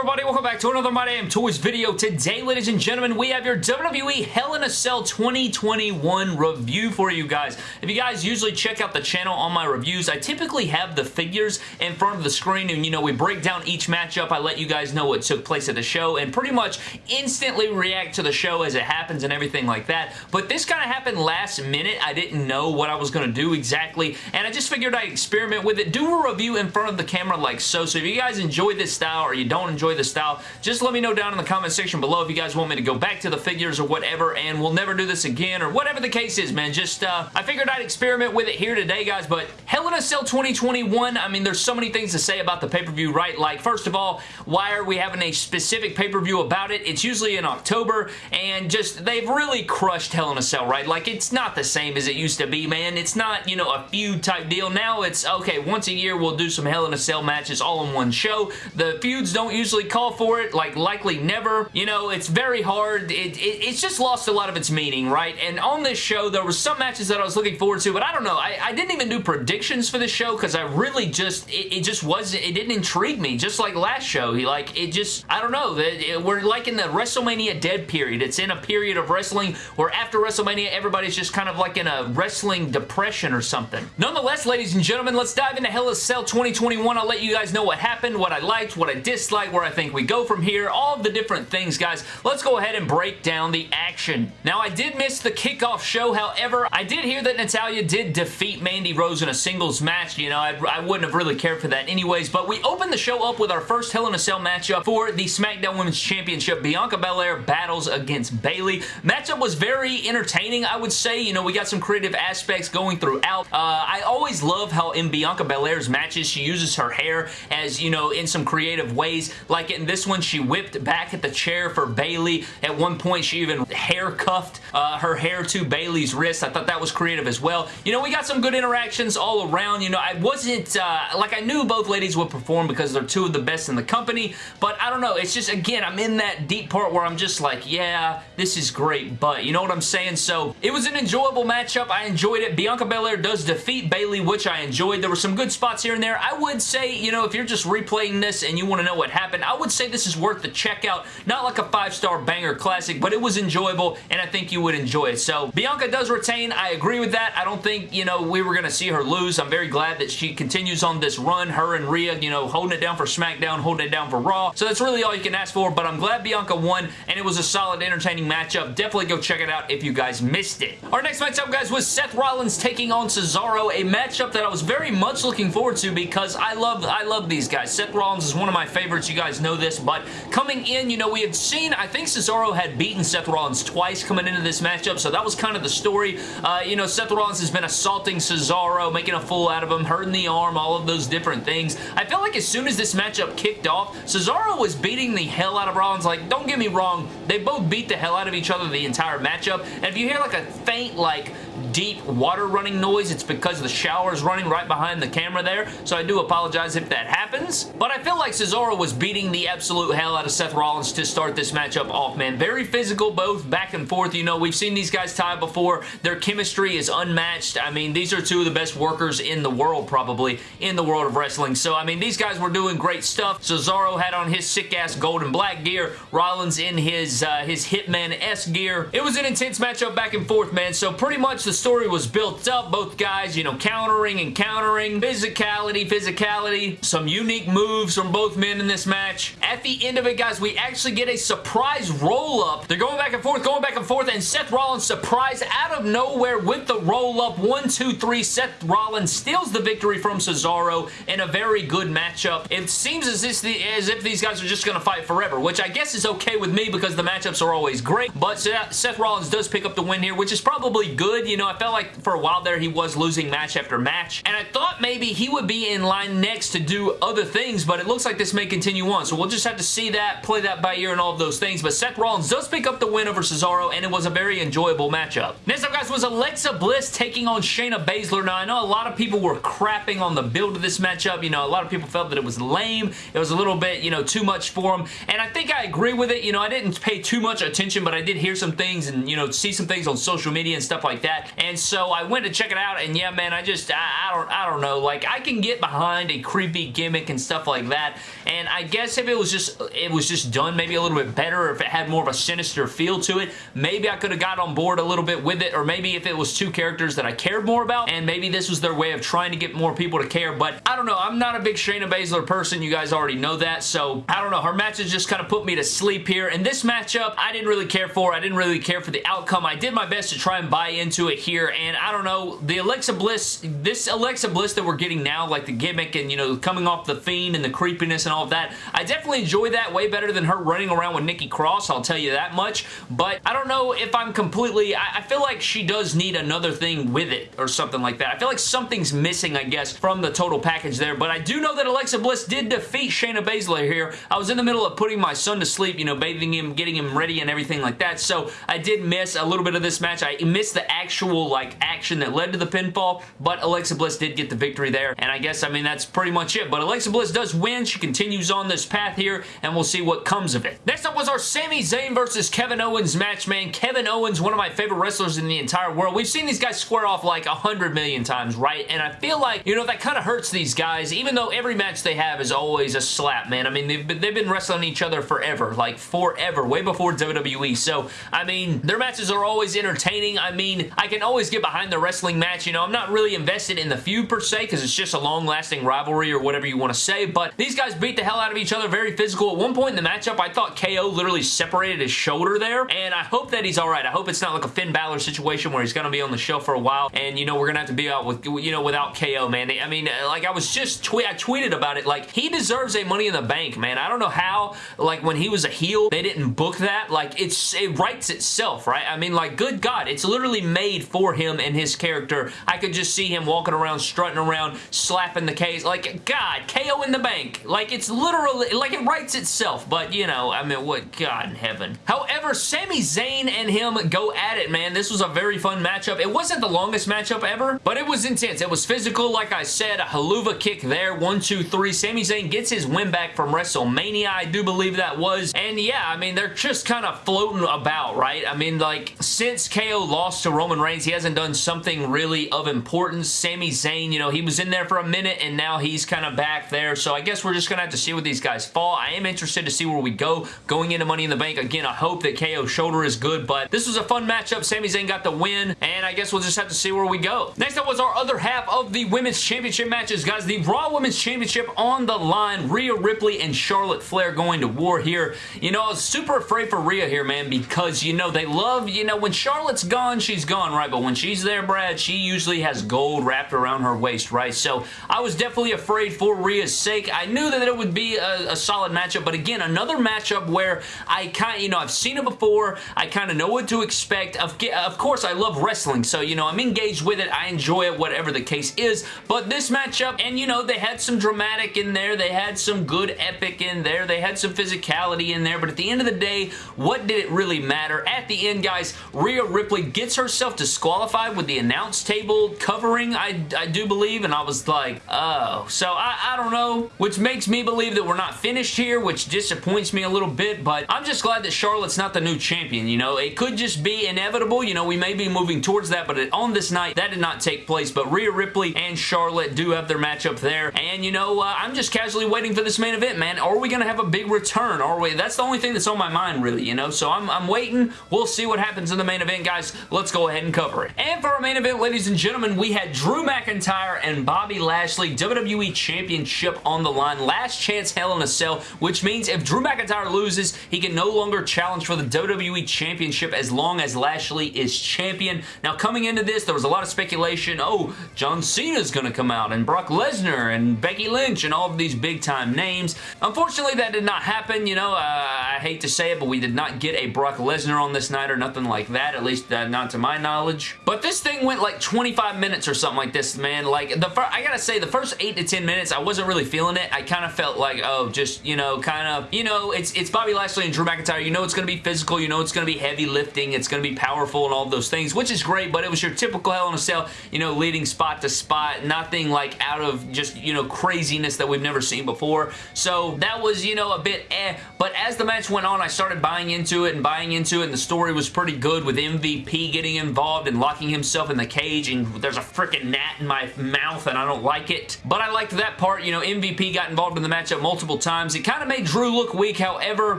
everybody? Welcome back to another My Damn Toys video. Today, ladies and gentlemen, we have your WWE Hell in a Cell 2021 review for you guys. If you guys usually check out the channel on my reviews, I typically have the figures in front of the screen and, you know, we break down each matchup. I let you guys know what took place at the show and pretty much instantly react to the show as it happens and everything like that. But this kind of happened last minute. I didn't know what I was going to do exactly, and I just figured I'd experiment with it, do a review in front of the camera like so. So if you guys enjoy this style or you don't enjoy the style, just let me know down in the comment section below if you guys want me to go back to the figures or whatever, and we'll never do this again, or whatever the case is, man. Just, uh, I figured I'd experiment with it here today, guys, but Hell in a Cell 2021, I mean, there's so many things to say about the pay-per-view, right? Like, first of all, why are we having a specific pay-per-view about it? It's usually in October, and just, they've really crushed Hell in a Cell, right? Like, it's not the same as it used to be, man. It's not, you know, a feud type deal. Now it's, okay, once a year we'll do some Hell in a Cell matches all in one show. The feuds don't usually call for it, like likely never. You know, it's very hard. It, it, it's just lost a lot of its meaning, right? And on this show, there were some matches that I was looking forward to, but I don't know. I, I didn't even do predictions for this show because I really just, it, it, just wasn't, it didn't intrigue me. Just like last show, he like, it just, I don't know. It, we're like in the WrestleMania dead period. It's in a period of wrestling where after WrestleMania, everybody's just kind of like in a wrestling depression or something. Nonetheless, ladies and gentlemen, let's dive into Hell Cell 2021. I'll let you guys know what happened, what I liked, what I disliked, where I think we go from here, all the different things, guys. Let's go ahead and break down the action. Now, I did miss the kickoff show. However, I did hear that Natalya did defeat Mandy Rose in a singles match. You know, I, I wouldn't have really cared for that anyways, but we opened the show up with our first Hell in a Cell matchup for the SmackDown Women's Championship. Bianca Belair battles against Bayley. Matchup was very entertaining, I would say. You know, we got some creative aspects going throughout. Uh, I always love how in Bianca Belair's matches, she uses her hair as, you know, in some creative ways. Like in this one, she whipped back at the chair for Bayley. At one point, she even hair cuffed uh, her hair to Bayley's wrist. I thought that was creative as well. You know, we got some good interactions all around. You know, I wasn't, uh, like I knew both ladies would perform because they're two of the best in the company, but I don't know. It's just, again, I'm in that deep part where I'm just like, yeah, this is great, but you know what I'm saying? So, it was an enjoyable matchup. I enjoyed it. Bianca Belair does defeat Bayley, which I enjoyed. There were some good spots here and there. I would say, you know, if you're just replaying this and you want to know what happened, I would say this is worth the checkout. Not like a five-star banger classic, but it was enjoyable, and I think you would enjoy it. So, Bianca does retain. I agree with that. I don't think, you know, we were going to see her lose. I'm very glad that she continues on this run. Her and Rhea, you know, holding it down for SmackDown, holding it down for Raw. So that's really all you can ask for, but I'm glad Bianca won, and it was a solid, entertaining matchup. Definitely go check it out if you guys missed it. Our next matchup, guys, was Seth Rollins taking on Cesaro, a matchup that I was very much looking forward to because I love I love these guys. Seth Rollins is one of my favorites. You guys know this, but coming in, you know, we had seen, I think Cesaro had beaten Seth Rollins twice coming into this matchup, so that was kind of the story. Uh, you know, Seth Rollins has been assaulting Cesaro, making a fool out of him, hurting the arm, all of those different things. I felt like as soon as this matchup kicked off, Cesaro was beating the hell out of Rollins. Like, don't get me wrong, they both beat the hell out of each other the entire matchup, and if you hear like a faint, like, deep water running noise, it's because the shower is running right behind the camera there, so I do apologize if that happens. But I feel like Cesaro was beating the absolute hell out of Seth Rollins to start this matchup off, man. Very physical, both back and forth. You know, we've seen these guys tie before. Their chemistry is unmatched. I mean, these are two of the best workers in the world, probably, in the world of wrestling. So, I mean, these guys were doing great stuff. Cesaro had on his sick-ass gold and black gear. Rollins in his, uh, his Hitman-S gear. It was an intense matchup back and forth, man. So, pretty much the story was built up. Both guys, you know, countering and countering. Physicality, physicality. Some unique moves from both men in this match. At the end of it, guys, we actually get a surprise roll-up. They're going back and forth, going back and forth, and Seth Rollins surprise out of nowhere with the roll-up. One, two, three. Seth Rollins steals the victory from Cesaro in a very good matchup. It seems as if, as if these guys are just going to fight forever, which I guess is okay with me because the matchups are always great, but Seth Rollins does pick up the win here, which is probably good. You know, I felt like for a while there he was losing match after match, and I thought maybe he would be in line next to do other things, but it looks like this may continue on, so we'll just have to see that, play that by ear and all of those things, but Seth Rollins does pick up the win over Cesaro, and it was a very enjoyable matchup. Next up, guys, was Alexa Bliss taking on Shayna Baszler. Now, I know a lot of people were crapping on the build of this matchup. You know, a lot of people felt that it was lame. It was a little bit, you know, too much for them, and I think I agree with it. You know, I didn't pay too much attention, but I did hear some things and, you know, see some things on social media and stuff like that. And so I went to check it out, and yeah, man, I just, I, I don't, I don't know. Like, I can get behind a creepy gimmick and stuff like that, and I guess if it was just, it was just done maybe a little bit better, or if it had more of a sinister feel to it, maybe I could have got on board a little bit with it, or maybe if it was two characters that I cared more about, and maybe this was their way of trying to get more people to care, but I don't know. I'm not a big Shayna Baszler person. You guys already know that, so I don't know. Her matches just kind of put me to sleep here, and this matchup, I didn't really care for. I didn't really care for the outcome. I did my best to try and buy into it here, and I don't know. The Alexa Bliss, this Alexa Bliss that we're getting now, like the gimmick and, you know, coming off the Fiend and the creepiness and all of that, I definitely enjoy that way better than her running around with Nikki Cross, I'll tell you that much, but I don't know if I'm completely, I, I feel like she does need another thing with it or something like that. I feel like something's missing, I guess, from the total package there, but I do know that Alexa Bliss did defeat Shayna Baszler here. I was in the middle of putting my son to sleep, you know, bathing him, getting him ready and everything like that, so I did miss a little bit of this match. I missed the actual, like, action that led to the pinfall, but Alexa Bliss did get the victory there, and I guess, I mean, that's pretty much it, but Alexa Bliss does win. She continues on this path here, and we'll see what comes of it. Next up was our Sami Zayn versus Kevin Owens match, man. Kevin Owens, one of my favorite wrestlers in the entire world. We've seen these guys square off like a hundred million times, right? And I feel like, you know, that kind of hurts these guys, even though every match they have is always a slap, man. I mean, they've been, they've been wrestling each other forever, like forever, way before WWE. So, I mean, their matches are always entertaining. I mean, I can always get behind the wrestling match. You know, I'm not really invested in the feud per se because it's just a long-lasting rivalry or whatever you want to say, but these guys beat the hell out of each other, very physical. At one point in the matchup, I thought KO literally separated his shoulder there, and I hope that he's alright. I hope it's not like a Finn Balor situation where he's going to be on the show for a while, and, you know, we're going to have to be out with, you know, without KO, man. I mean, like, I was just, tweet I tweeted about it, like, he deserves a Money in the Bank, man. I don't know how, like, when he was a heel, they didn't book that. Like, it's, it writes itself, right? I mean, like, good God, it's literally made for him and his character. I could just see him walking around, strutting around, slapping the case. Like, God, KO in the bank. Like, it's literally, like, it writes itself, but, you know, I mean, what, God in heaven. However, Sami Zayn and him go at it, man. This was a very fun matchup. It wasn't the longest matchup ever, but it was intense. It was physical, like I said, a Helluva kick there, one, two, three. Sami Zayn gets his win back from WrestleMania, I do believe that was, and yeah, I mean, they're just kind of floating about, right? I mean, like, since KO lost to Roman Reigns, he hasn't done something really of importance. Sami Zayn, you know, he was in there for a minute, and now he's kind of back there, so I guess we're just to have to see what these guys fall. I am interested to see where we go going into Money in the Bank. Again, I hope that KO's shoulder is good, but this was a fun matchup. Sami Zayn got the win, and I guess we'll just have to see where we go. Next up was our other half of the Women's Championship matches, guys. The Raw Women's Championship on the line. Rhea Ripley and Charlotte Flair going to war here. You know, I was super afraid for Rhea here, man, because, you know, they love, you know, when Charlotte's gone, she's gone, right? But when she's there, Brad, she usually has gold wrapped around her waist, right? So I was definitely afraid for Rhea's sake. I knew that it would be a, a solid matchup, but again, another matchup where I kind of, you know, I've seen it before. I kind of know what to expect. Of, of course, I love wrestling, so, you know, I'm engaged with it. I enjoy it, whatever the case is, but this matchup, and, you know, they had some dramatic in there. They had some good epic in there. They had some physicality in there, but at the end of the day, what did it really matter? At the end, guys, Rhea Ripley gets herself disqualified with the announce table covering, I, I do believe, and I was like, oh. So, I, I don't know, which makes me believe that we're not finished here, which disappoints me a little bit, but I'm just glad that Charlotte's not the new champion, you know? It could just be inevitable, you know, we may be moving towards that, but on this night, that did not take place, but Rhea Ripley and Charlotte do have their matchup there, and, you know, uh, I'm just casually waiting for this main event, man. Are we going to have a big return? Are we? That's the only thing that's on my mind, really, you know? So I'm, I'm waiting. We'll see what happens in the main event, guys. Let's go ahead and cover it. And for our main event, ladies and gentlemen, we had Drew McIntyre and Bobby Lashley WWE Championship on the line. Last chance Hell in a Cell, which means if Drew McIntyre loses, he can no longer challenge for the WWE Championship as long as Lashley is champion. Now, coming into this, there was a lot of speculation. Oh, John Cena's going to come out, and Brock Lesnar, and Becky Lynch, and all of these big-time names. Unfortunately, that did not happen. You know, uh, I hate to say it, but we did not get a Brock Lesnar on this night or nothing like that, at least uh, not to my knowledge. But this thing went like 25 minutes or something like this, man. Like, the first, I gotta say, the first 8 to 10 minutes, I wasn't really feeling it. I kind of felt like, oh, just, you know, kind of, you know, it's, it's Bobby Lashley and Drew McIntyre. You know it's to be physical. You know it's to be heavy lifting. It's to be powerful and all those things, which is great, but it was your typical Hell in a Cell, you know, leading spot to spot. Nothing like out of just, you know, craziness that we've never seen before. So that was, you know, a bit eh. But as the match went on, I started buying into it and buying into it, and the story was pretty good with MVP getting involved involved in locking himself in the cage and there's a freaking gnat in my mouth and I don't like it. But I liked that part. You know, MVP got involved in the matchup multiple times. It kind of made Drew look weak. However,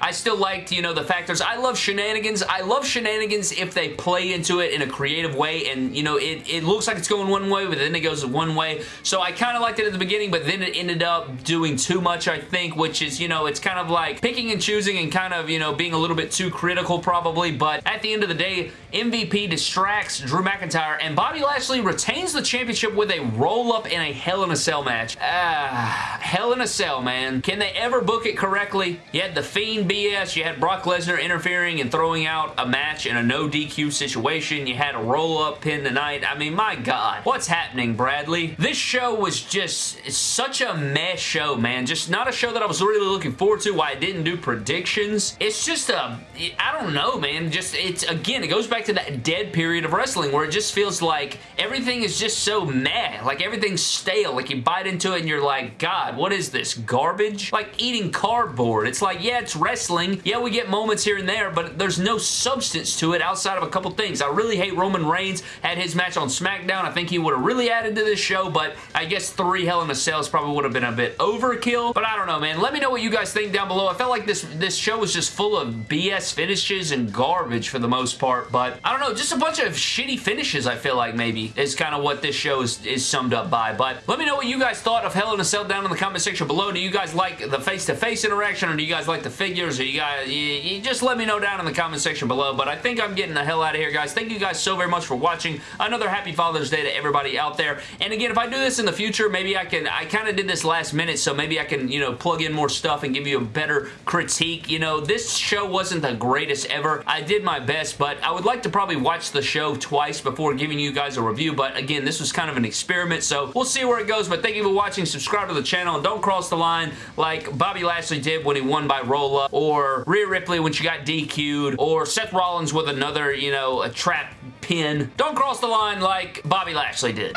I still liked, you know, the factors. I love shenanigans. I love shenanigans if they play into it in a creative way and, you know, it, it looks like it's going one way, but then it goes one way. So I kind of liked it at the beginning, but then it ended up doing too much, I think, which is, you know, it's kind of like picking and choosing and kind of, you know, being a little bit too critical probably, but at the end of the day, MVP distracts Drew McIntyre and Bobby Lashley retains the championship with a roll-up in a Hell in a Cell match. Ah, Hell in a Cell, man. Can they ever book it correctly? You had The Fiend BS, you had Brock Lesnar interfering and throwing out a match in a no DQ situation, you had a roll-up pin tonight. I mean, my God. What's happening, Bradley? This show was just such a mess show, man. Just not a show that I was really looking forward to, why I didn't do predictions. It's just a, I don't know, man. Just, it's, again, it goes back to that dead period of wrestling where it just feels like everything is just so meh. Like, everything's stale. Like, you bite into it and you're like, God, what is this? Garbage? Like, eating cardboard. It's like, yeah, it's wrestling. Yeah, we get moments here and there, but there's no substance to it outside of a couple things. I really hate Roman Reigns had his match on SmackDown. I think he would have really added to this show, but I guess three Hell in a Cells probably would have been a bit overkill, but I don't know, man. Let me know what you guys think down below. I felt like this, this show was just full of BS finishes and garbage for the most part, but I don't know, just a bunch of shitty finishes, I feel like maybe, is kind of what this show is, is summed up by, but let me know what you guys thought of Hell in a Cell down in the comment section below. Do you guys like the face-to-face -face interaction, or do you guys like the figures, or you guys, you, you just let me know down in the comment section below, but I think I'm getting the hell out of here, guys. Thank you guys so very much for watching. Another happy Father's Day to everybody out there, and again, if I do this in the future, maybe I can, I kind of did this last minute, so maybe I can, you know, plug in more stuff and give you a better critique. You know, this show wasn't the greatest ever. I did my best, but I would like to probably watch the show twice before giving you guys a review, but again, this was kind of an experiment, so we'll see where it goes, but thank you for watching. Subscribe to the channel, and don't cross the line like Bobby Lashley did when he won by roll-up, or Rhea Ripley when she got DQ'd, or Seth Rollins with another, you know, a trap pin. Don't cross the line like Bobby Lashley did.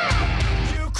You